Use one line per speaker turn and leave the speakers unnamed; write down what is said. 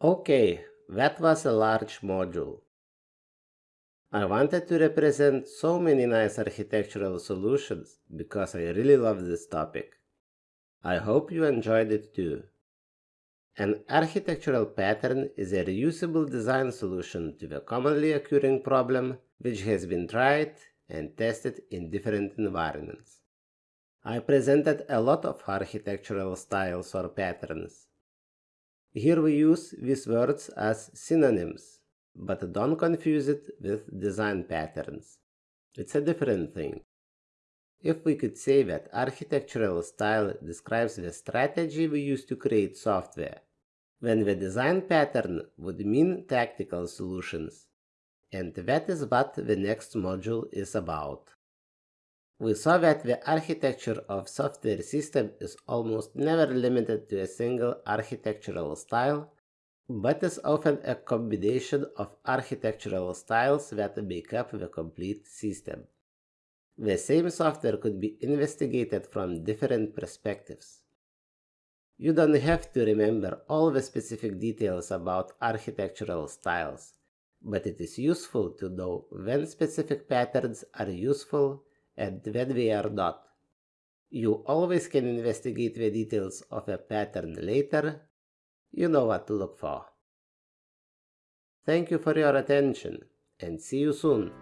Okay, that was a large module. I wanted to represent so many nice architectural solutions because I really love this topic. I hope you enjoyed it too. An architectural pattern is a reusable design solution to the commonly occurring problem which has been tried and tested in different environments. I presented a lot of architectural styles or patterns. Here we use these words as synonyms, but don't confuse it with design patterns. It's a different thing. If we could say that architectural style describes the strategy we use to create software, then the design pattern would mean tactical solutions. And that is what the next module is about. We saw that the architecture of software system is almost never limited to a single architectural style, but is often a combination of architectural styles that make up the complete system. The same software could be investigated from different perspectives. You don't have to remember all the specific details about architectural styles, but it is useful to know when specific patterns are useful and when they are not. You always can investigate the details of a pattern later. You know what to look for. Thank you for your attention and see you soon.